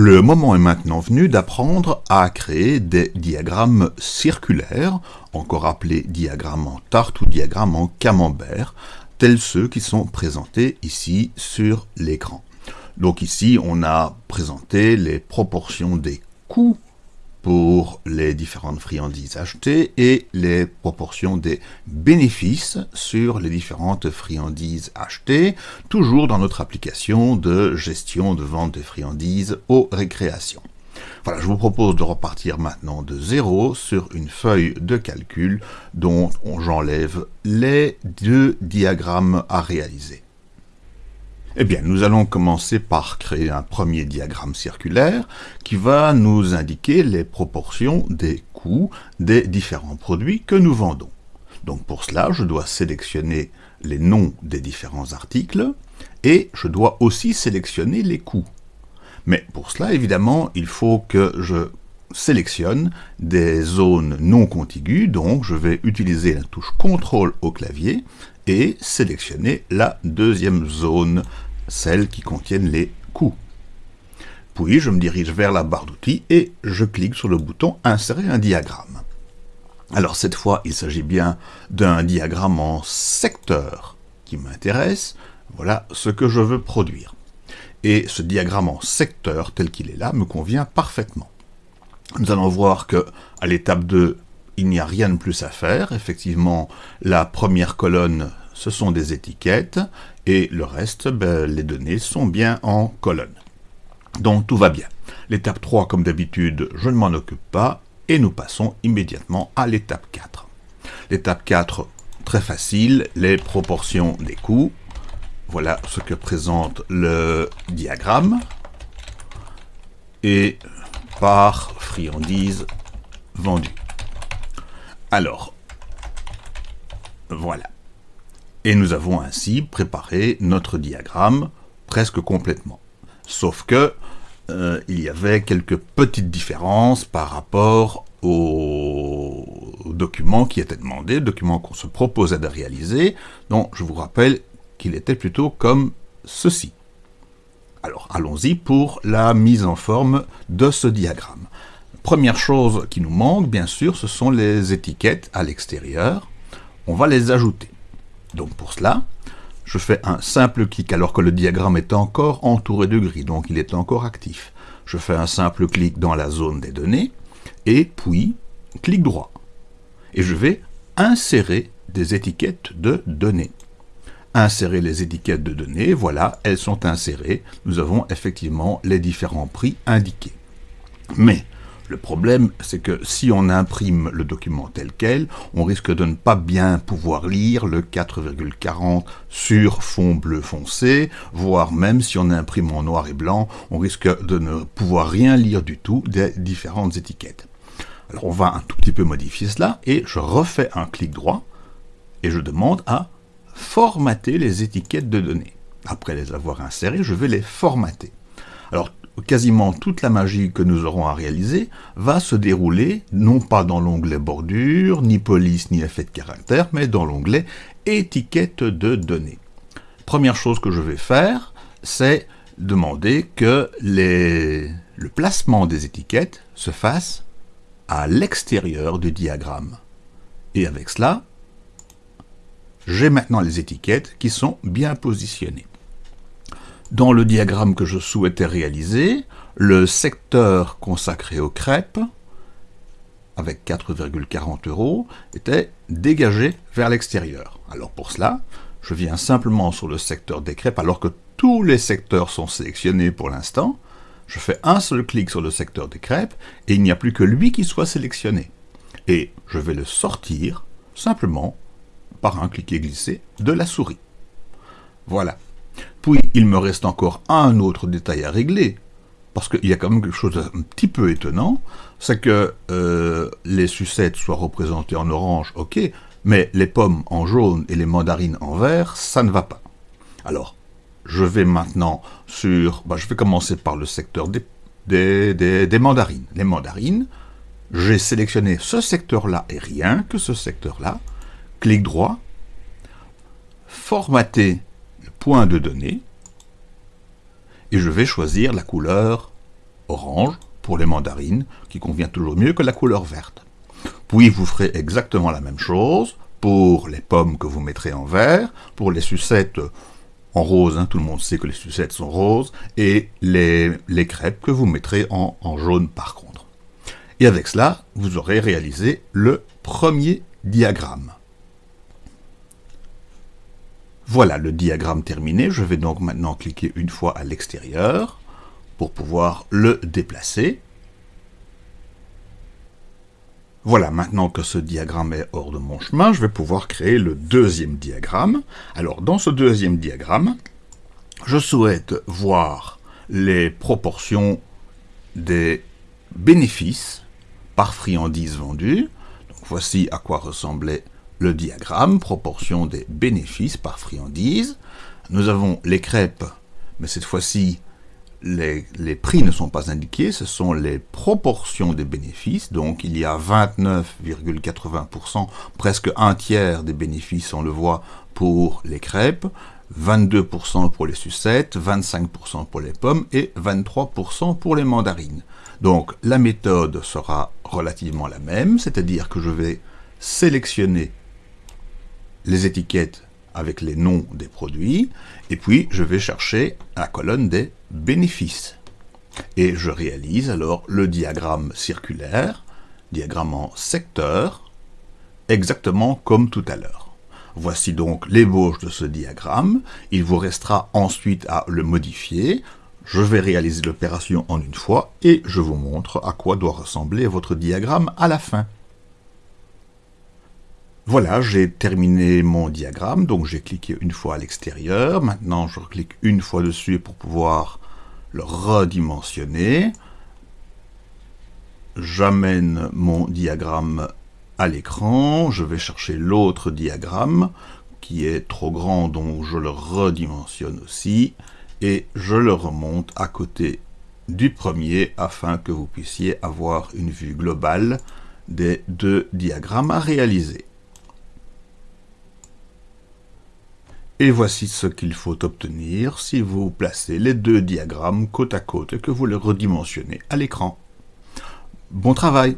Le moment est maintenant venu d'apprendre à créer des diagrammes circulaires, encore appelés diagrammes en tarte ou diagrammes en camembert, tels ceux qui sont présentés ici sur l'écran. Donc ici, on a présenté les proportions des coûts pour les différentes friandises achetées et les proportions des bénéfices sur les différentes friandises achetées, toujours dans notre application de gestion de vente des friandises aux récréations. Voilà, je vous propose de repartir maintenant de zéro sur une feuille de calcul dont j'enlève les deux diagrammes à réaliser. Eh bien, nous allons commencer par créer un premier diagramme circulaire qui va nous indiquer les proportions des coûts des différents produits que nous vendons. Donc pour cela, je dois sélectionner les noms des différents articles et je dois aussi sélectionner les coûts. Mais pour cela, évidemment, il faut que je sélectionne des zones non contiguës, donc je vais utiliser la touche CTRL au clavier et sélectionner la deuxième zone celles qui contiennent les coûts. Puis je me dirige vers la barre d'outils et je clique sur le bouton Insérer un diagramme. Alors cette fois, il s'agit bien d'un diagramme en secteur qui m'intéresse. Voilà ce que je veux produire. Et ce diagramme en secteur tel qu'il est là me convient parfaitement. Nous allons voir que à l'étape 2, il n'y a rien de plus à faire. Effectivement, la première colonne, ce sont des étiquettes, et le reste, ben, les données sont bien en colonne. Donc tout va bien. L'étape 3, comme d'habitude, je ne m'en occupe pas, et nous passons immédiatement à l'étape 4. L'étape 4, très facile, les proportions des coûts. Voilà ce que présente le diagramme. Et par friandise vendue. Alors, voilà. Et nous avons ainsi préparé notre diagramme presque complètement. Sauf que euh, il y avait quelques petites différences par rapport au document qui était demandé, document qu'on se proposait de réaliser, dont je vous rappelle qu'il était plutôt comme ceci. Alors allons-y pour la mise en forme de ce diagramme. Première chose qui nous manque, bien sûr, ce sont les étiquettes à l'extérieur. On va les ajouter. Donc pour cela, je fais un simple clic alors que le diagramme est encore entouré de gris, donc il est encore actif. Je fais un simple clic dans la zone des données, et puis clic droit. Et je vais insérer des étiquettes de données. Insérer les étiquettes de données, voilà, elles sont insérées. Nous avons effectivement les différents prix indiqués. Mais le problème, c'est que si on imprime le document tel quel, on risque de ne pas bien pouvoir lire le 4,40 sur fond bleu foncé, voire même si on imprime en noir et blanc, on risque de ne pouvoir rien lire du tout des différentes étiquettes. Alors on va un tout petit peu modifier cela, et je refais un clic droit, et je demande à formater les étiquettes de données. Après les avoir insérées, je vais les formater. Alors quasiment toute la magie que nous aurons à réaliser va se dérouler non pas dans l'onglet bordure, ni police, ni effet de caractère, mais dans l'onglet étiquette de données. Première chose que je vais faire, c'est demander que le placement des étiquettes se fasse à l'extérieur du diagramme. Et avec cela, j'ai maintenant les étiquettes qui sont bien positionnées. Dans le diagramme que je souhaitais réaliser, le secteur consacré aux crêpes, avec 4,40 euros, était dégagé vers l'extérieur. Alors pour cela, je viens simplement sur le secteur des crêpes, alors que tous les secteurs sont sélectionnés pour l'instant. Je fais un seul clic sur le secteur des crêpes, et il n'y a plus que lui qui soit sélectionné. Et je vais le sortir, simplement, par un clic et glisser de la souris. Voilà. Puis, il me reste encore un autre détail à régler, parce qu'il y a quand même quelque chose d'un petit peu étonnant, c'est que euh, les sucettes soient représentées en orange, ok, mais les pommes en jaune et les mandarines en vert, ça ne va pas. Alors, je vais maintenant sur... Bah, je vais commencer par le secteur des, des, des mandarines. Les mandarines, j'ai sélectionné ce secteur-là et rien que ce secteur-là. Clic droit, formater point de données, et je vais choisir la couleur orange pour les mandarines, qui convient toujours mieux que la couleur verte. Puis vous ferez exactement la même chose pour les pommes que vous mettrez en vert, pour les sucettes en rose, hein, tout le monde sait que les sucettes sont roses, et les, crêpes que vous mettrez en jaune par contre. Et avec cela, vous aurez réalisé le premier diagramme. Voilà le diagramme terminé, je vais donc maintenant cliquer une fois à l'extérieur pour pouvoir le déplacer. Voilà, maintenant que ce diagramme est hors de mon chemin, je vais pouvoir créer le deuxième diagramme. Alors, dans ce deuxième diagramme, je souhaite voir les proportions des bénéfices par friandises vendues. Donc, voici à quoi ressemblait le diagramme, proportion des bénéfices par friandises. Nous avons les crêpes, mais cette fois-ci, les, prix ne sont pas indiqués, ce sont les proportions des bénéfices. Donc il y a 29,80%, presque un tiers des bénéfices, on le voit, pour les crêpes, 22% pour les sucettes, 25% pour les pommes et 23% pour les mandarines. Donc la méthode sera relativement la même, c'est-à-dire que je vais sélectionner les étiquettes avec les noms des produits, et puis je vais chercher la colonne des bénéfices. Et je réalise alors le diagramme circulaire, diagramme en secteur, exactement comme tout à l'heure. Voici donc l'ébauche de ce diagramme. Il vous restera ensuite à le modifier. Je vais réaliser l'opération en une fois et je vous montre à quoi doit ressembler votre diagramme à la fin. Voilà, j'ai terminé mon diagramme, donc j'ai cliqué une fois à l'extérieur. Maintenant, je clique une fois dessus pour pouvoir le redimensionner. J'amène mon diagramme à l'écran. Je vais chercher l'autre diagramme qui est trop grand, donc je le redimensionne aussi. Et je le remonte à côté du premier afin que vous puissiez avoir une vue globale des deux diagrammes à réaliser. Et voici ce qu'il faut obtenir si vous placez les deux diagrammes côte à côte et que vous les redimensionnez à l'écran. Bon travail